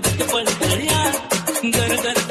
दिसभर तुला गट